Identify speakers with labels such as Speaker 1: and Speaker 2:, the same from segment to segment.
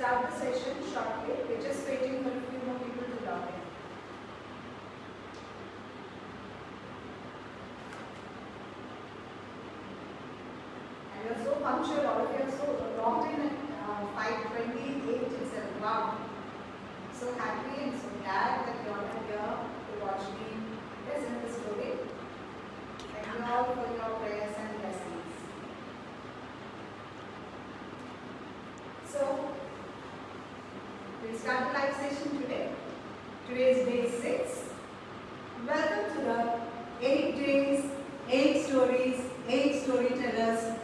Speaker 1: Start the session shortly. We're just waiting for a few more people to log in. And you're so punctual, all of you are so logged in at uh, 5.28 itself. Wow. So happy and so glad that you all are here to watch me present the story. Thank you all for your prayers and blessings. So, we'll start the live session today. Today is day 6. Welcome to the 8 days, 8 stories, 8 storytellers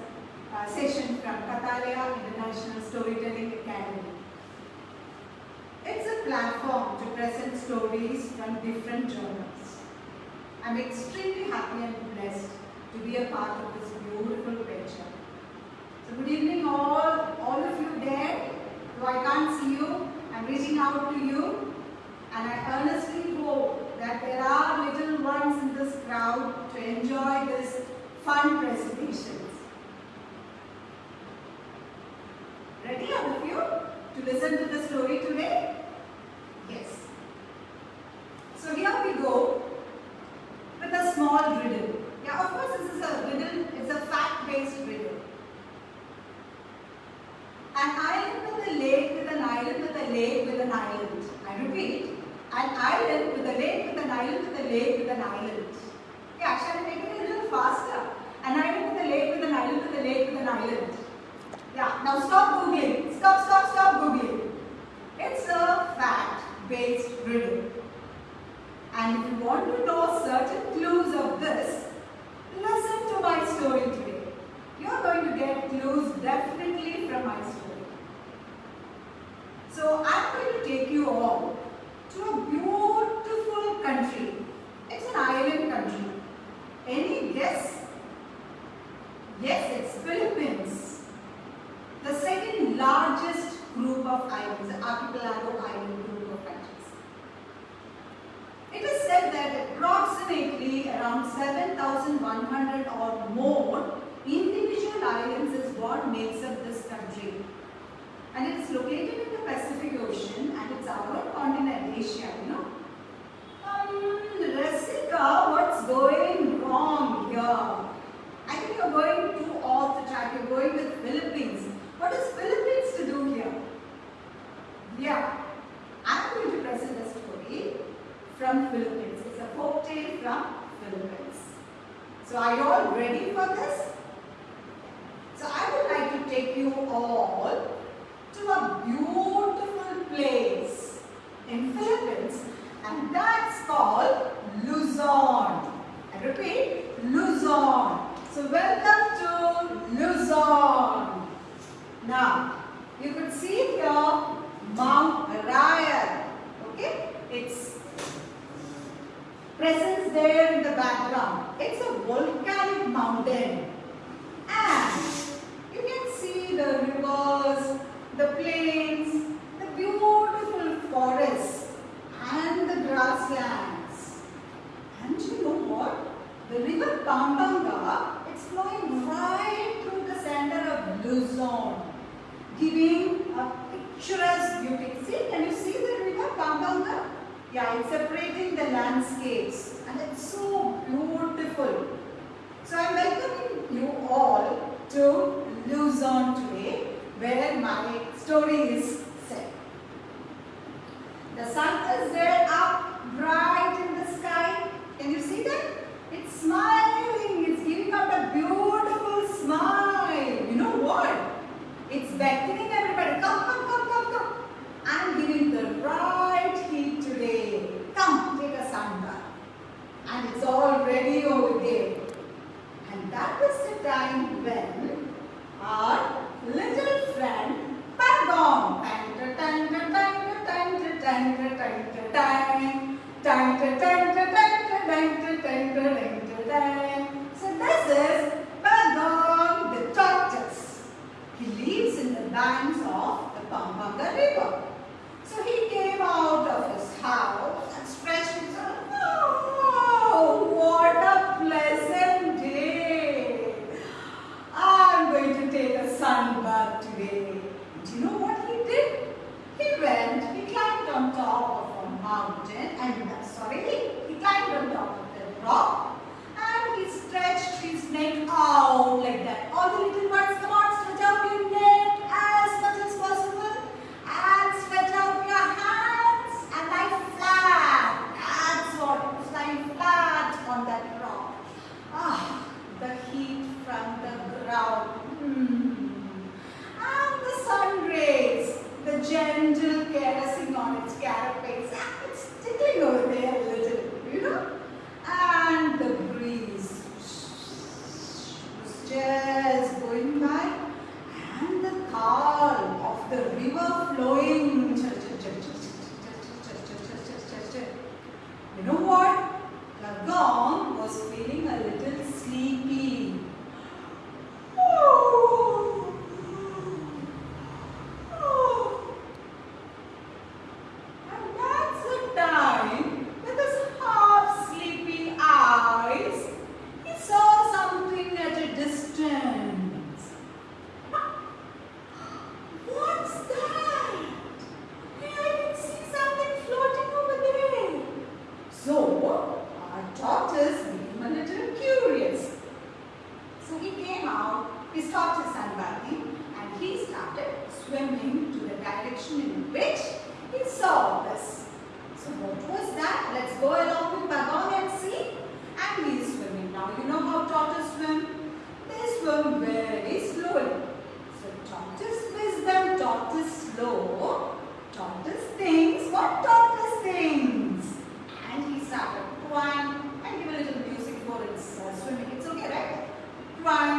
Speaker 1: uh, session from Kathalaya International Storytelling Academy. It's a platform to present stories from different journals. I'm extremely happy and blessed to be a part of this beautiful venture. So good evening all, all of you there. Though I can't see you, I'm reaching out to you and I earnestly hope that there are little ones in this crowd to enjoy this fun presentations. Ready all of you to listen to the story today? Yes. So here we go with a small riddle. Yeah, of course this is a riddle, it's a fact-based riddle. An island with a lake with an island with a lake with an island. I repeat, an island with a lake with an island with a lake with an island. Yeah, shall I make it a little faster? An island with a lake with an island with a lake with an island. Yeah, now stop googling. Stop, stop, stop googling. It's a fact-based riddle. And if you want to know certain clues of this, listen to my story today. You're going to get clues definitely from my story. So I'm going to take you all to a beautiful country. It's an island country. Any guess? Yes, it's Philippines. The second largest group of islands, the archipelago island group of countries. It is said that approximately around 7,100 or more individual islands is what makes up this country. And it is located recheado, não? The river Pampanga, it's flowing right through the center of Luzon, giving a picturesque beauty. See, can you see the river Pampanga? Yeah, it's separating the landscapes and it's so beautiful. So I'm welcoming you all to Luzon today where my story is set. The sun is there up bright in the sky. Can you see that? Smiling. It's giving out a beautiful smile. You know what? It's beckoning everybody. Come, come, come, come, come. I'm giving the right heat today. Come, take a sunbath. And it's all ready over there. And that was the time when our little friend Pagong. Tang, tang, tang, tang, tang, tang, tang, tang, tang, tang, tang, tang, tang, tang, tang, tang, tang, tang. até! the river flowing All doctor things, And he started twang and give a little music for his uh, swimming. It's okay, right? Twang.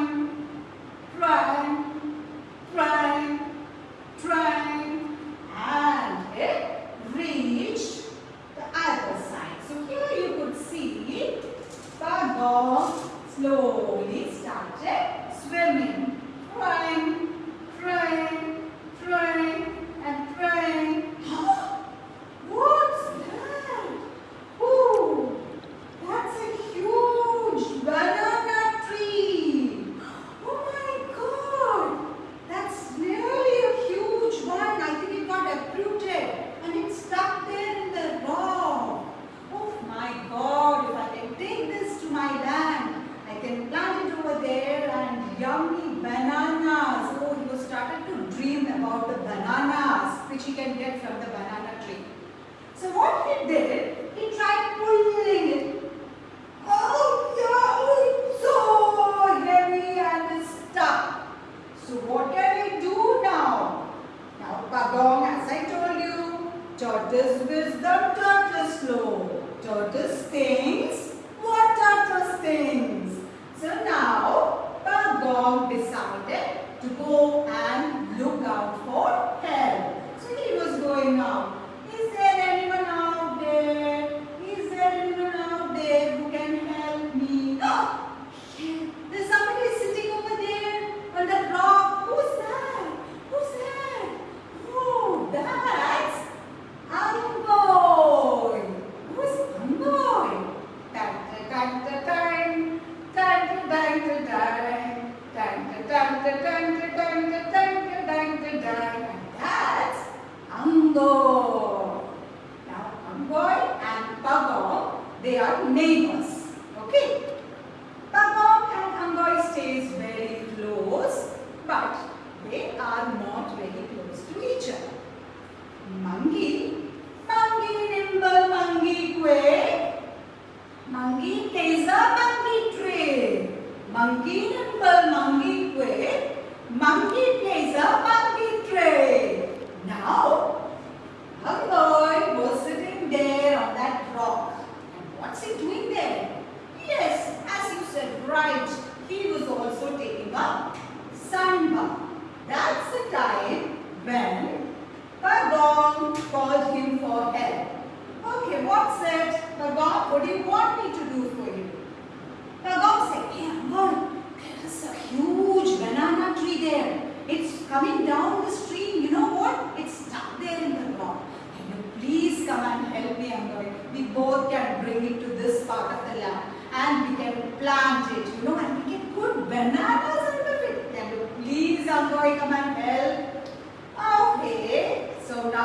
Speaker 1: parte.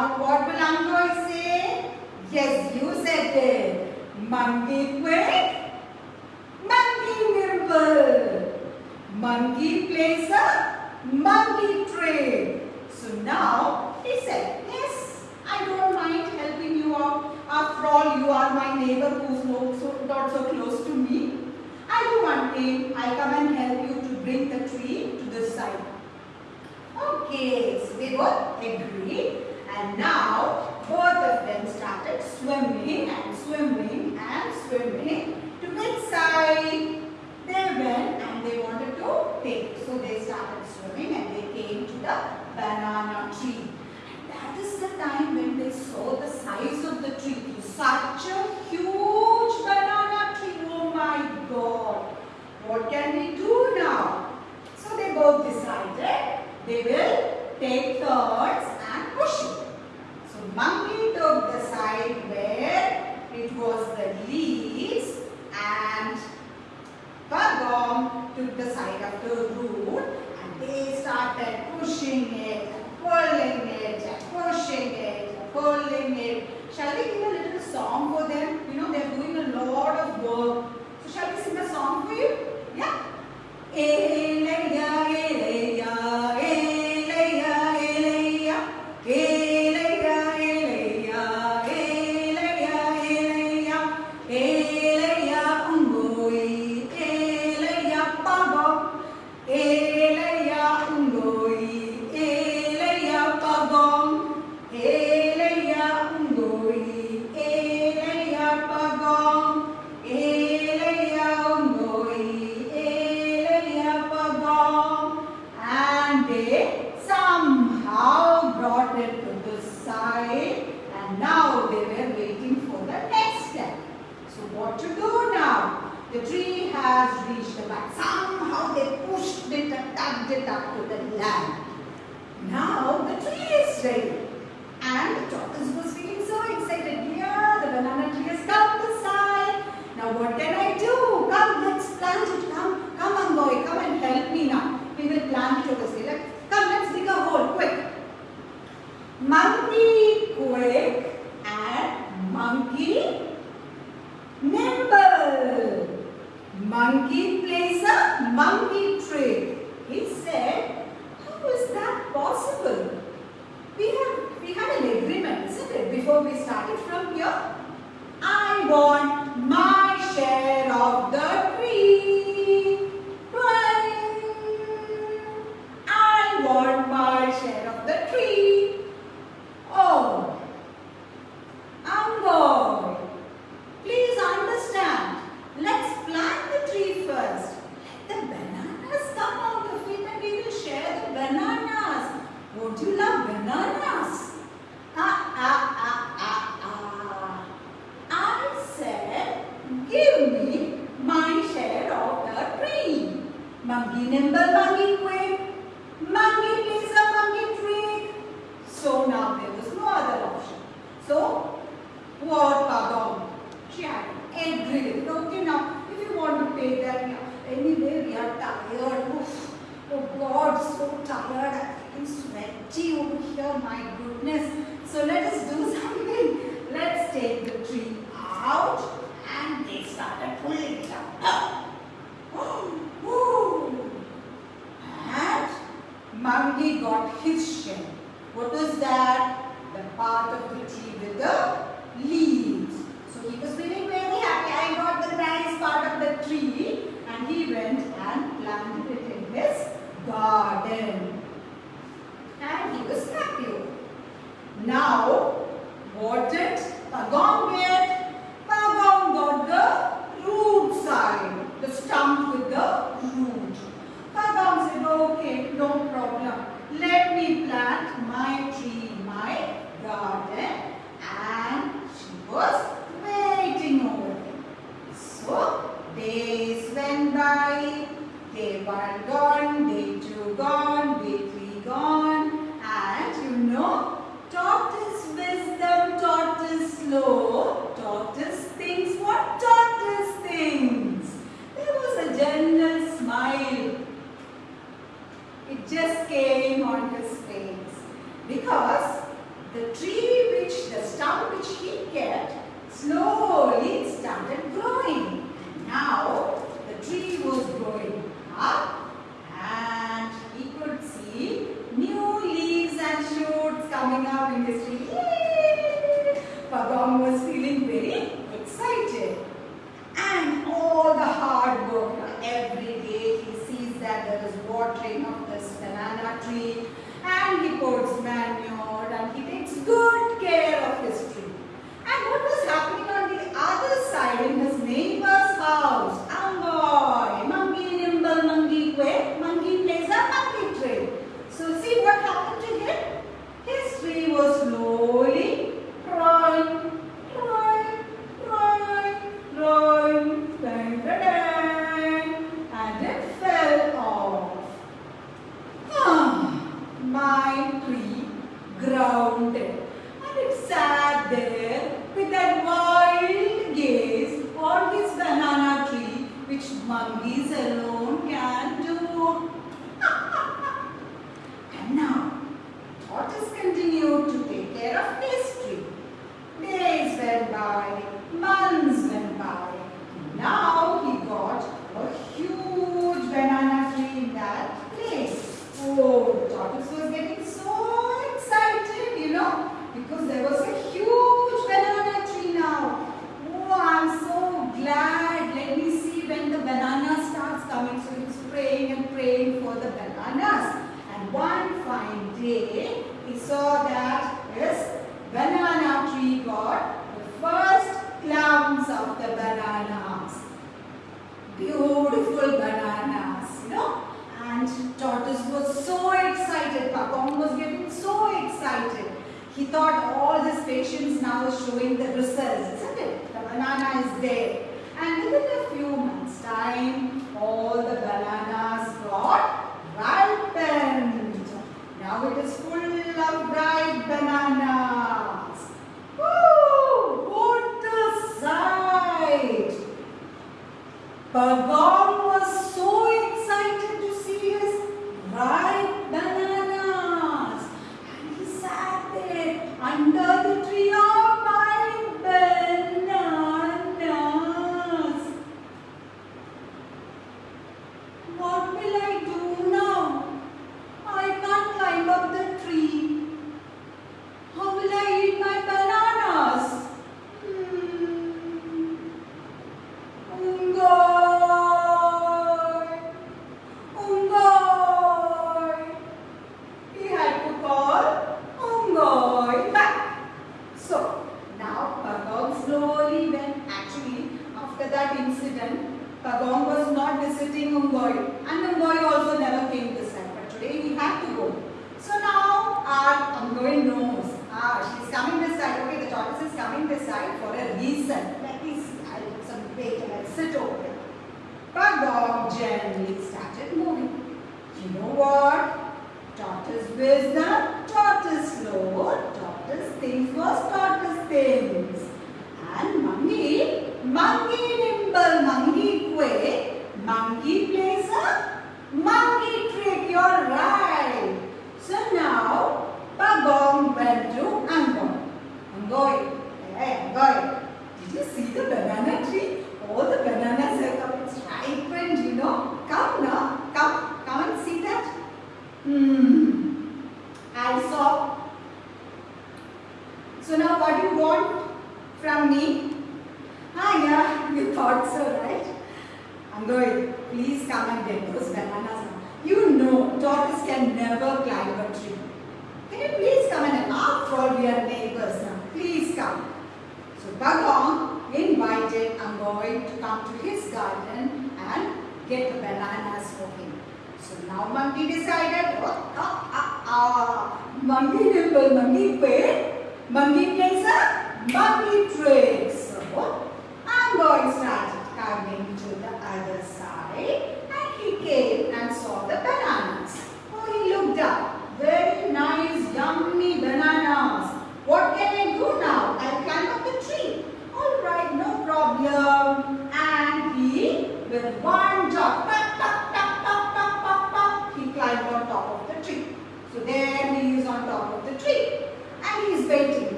Speaker 1: Now what belong to say? Yes, you said it. Monkey quick. Monkey nimble. Monkey plays a monkey trick. So now he said, yes, I don't mind helping you out. After all, you are my neighbor who's not so, not so close to me. I do one thing. I come and help you to bring the tree to this side. Okay, so they both agreed and now both of them started swimming and swimming and swimming to which side they went and they wanted to take. So they started swimming and they came to the banana tree. That is the time when they saw the size of the tree. Such a huge banana tree. Oh my god. What can we do now? So they both decided they will take turns and push it. So monkey took the side where has reached, but somehow they pushed it and tugged it up to the land. Now the tree is ready. And the was feeling so excited. Yeah, the banana tree has come to sight. Now what can I do? Come, let's plant it. Come, come on boy, come and help me now. We will plant it over here. Come, let's dig a hole, quick. Do you Important. Pagong where? Pagong got the root side. The stump with the root. Pagong said, okay, no problem. Let me plant no 你。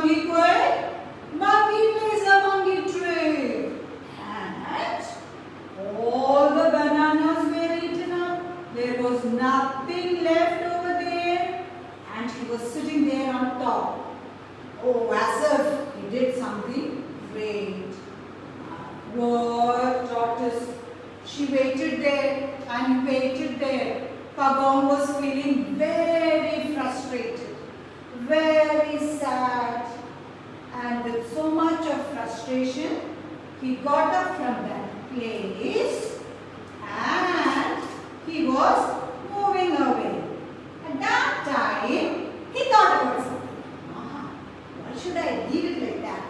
Speaker 1: Monkey quick. Monkey plays a monkey trick. And all the bananas were eaten up. There was nothing left over there. And he was sitting there on top. Oh, as if he did something great. Poor tortoise. She waited there and waited there. Pagong was feeling very frustrated, very sad. And with so much of frustration, he got up from that place and he was moving away. At that time, he thought about something. "Ah, Why should I leave it like that?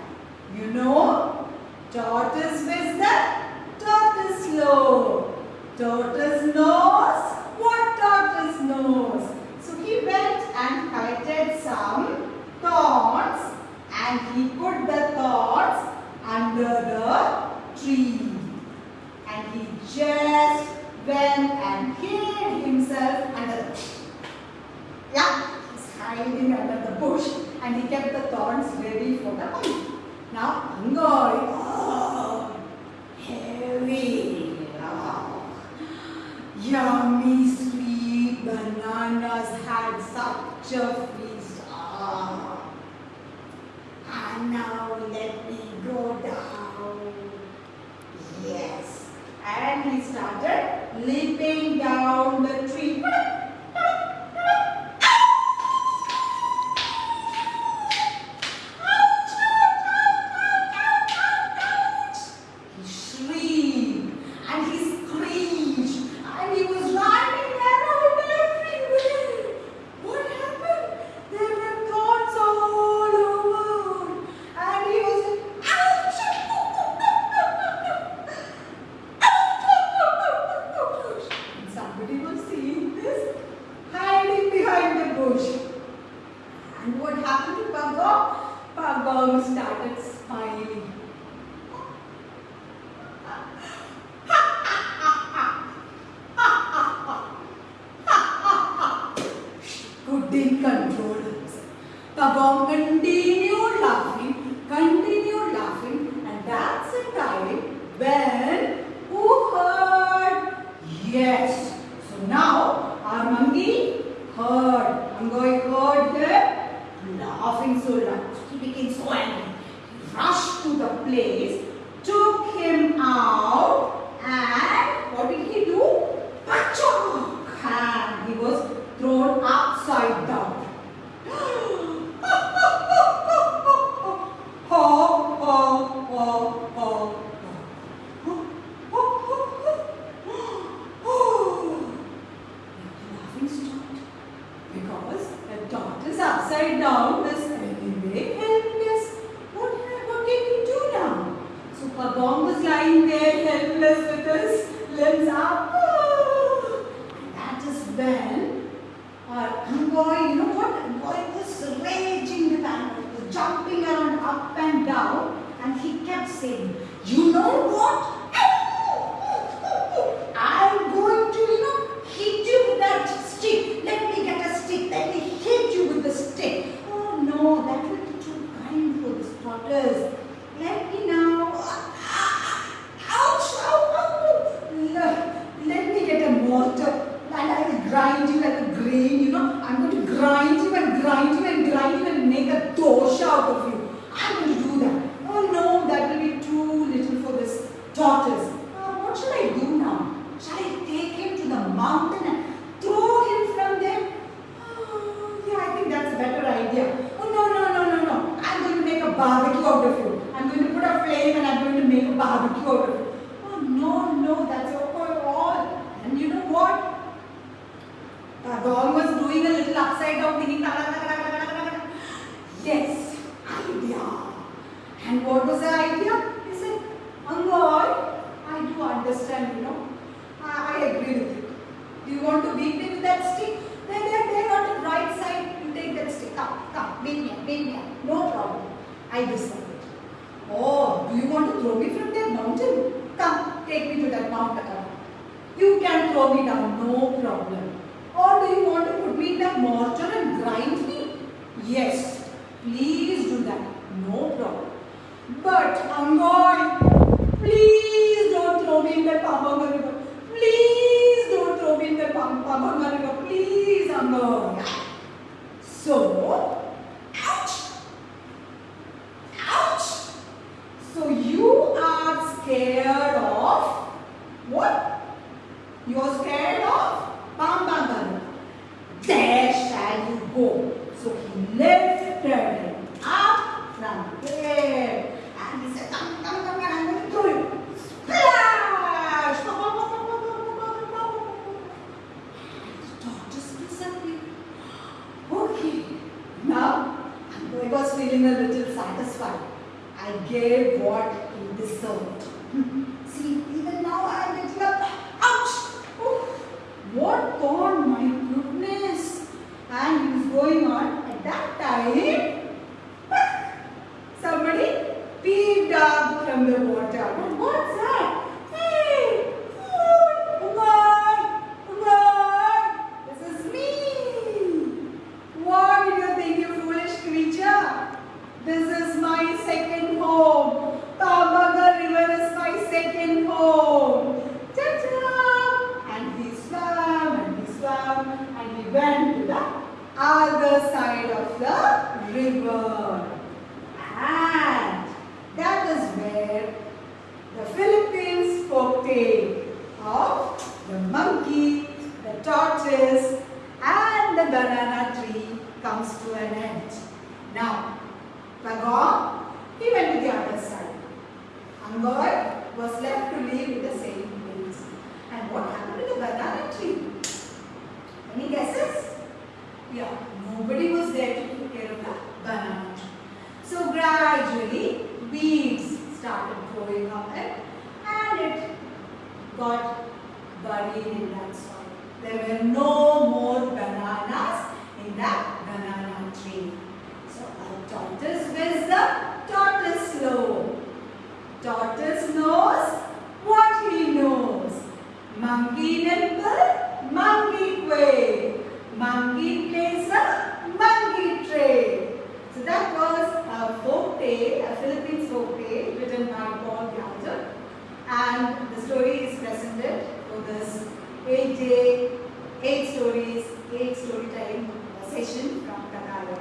Speaker 1: You know, tortoise wisdom, tortoise slow. Tortoise knows what tortoise knows. He went and collected some thorns and he put the thorns under the tree. And he just went and hid himself under the bush. Yeah, he's hiding under the bush and he kept the thorns ready for the monkey. Now, Angoy, oh, heavy, oh, yummy bananas had such a feast. Ah. And now let me go down. Yes. And he started leaping down the tree. And what happened to Pagong? Pagong started smiling. couldn't control himself. Pagong continued laughing, continued laughing, and that's the time when who heard? Yes. So now our monkey heard. Angoy heard him laughing so loud. He became so angry. He rushed to the place, took him out, and what did he do? Pachok! And he was thrown upside down. ho, ho, ho, ho, ho. Laughing stopped because the dot is upside down this is anyway helpless. What, what can we do now? So Pagong was lying there helpless with his limbs up. And that is when lado que You are scared of Pampanga. There shall you go. So he lifted him up from there. And he said, come, come, come, come, I'm going to throw you. Splash! The tortoise disappeared. Okay. Now, I was feeling a little satisfied. I gave what he deserved. See, even now I am getting up. Ouch! Oh, what God, my goodness! And he was going on at that time. Somebody peeped up from the water. And what's that? Hey! Oh, Umar! Umar! This is me! What do you think, you foolish creature? This is my second home. Pampanga River is my second home. Ta-ta! And he swam and he swam and he went to the other side of the river. And that is where the Philippines folktale of the monkey, the tortoise, and the banana tree comes to an end. Now, Pagong, he went to the other side. Angoy was left to live in the same place. And what happened to the banana tree? Any guesses? Yeah, nobody was there to take care of the banana. So gradually, weeds started growing up and it got buried in that soil. There were no more bananas in that banana tree. So a tortoise wisdom, tortoise slow. Tortoise knows what he knows. Monkey nimble, monkey way. Monkey plays a monkey trade. So that was a folk tale, a Philippines folk tale written by Paul Gallagher. And the story is presented for this eight day, eight stories, eight storytelling session from Kataya.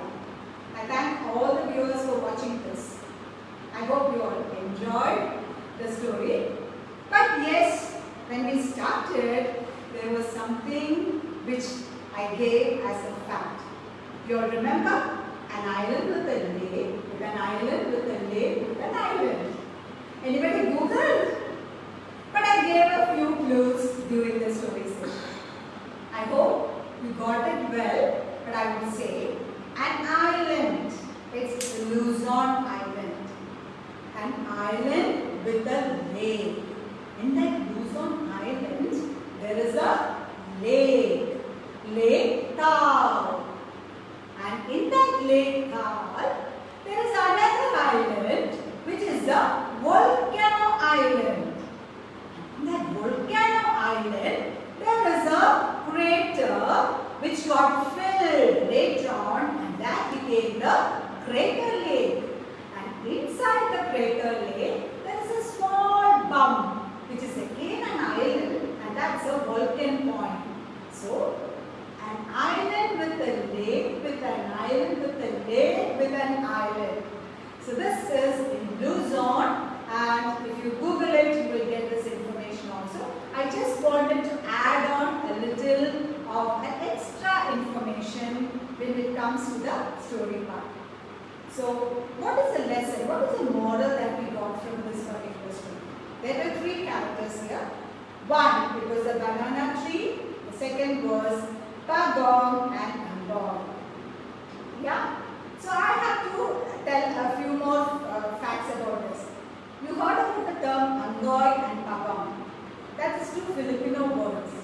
Speaker 1: I thank all the viewers for watching this. I hope you all enjoyed the story. But yes, when we started, there was something which I gave as a fact. You'll remember an island with a lake, with an island with a lake, with an island. Anybody Googled? But I gave a few clues during the story session. I hope you got it well, but I will say an island. It's Luzon Island. An island with a lake. In that Luzon there is a lake. Lake Taal. And in that lake Taal, there is another island which is the Volcano Island. In that Volcano Island, there is a crater which got filled later on and that became the crater lake. And inside the crater lake, there is a small bump which is again an island and that's a volcano point. So, an island with a lake, with an island, with a lake, with an island. So this is in Luzon and if you Google it, you will get this information also. I just wanted to add on a little of an extra information when it comes to the story part. So what is the lesson? What is the model that we got from this particular story? There were three characters here. One, it was a banana tree. The second was Pagong and Ambon. Yeah? So I have to tell a few more uh, facts about this. You heard about the term Unggoy and Pagong. That is two Filipino words.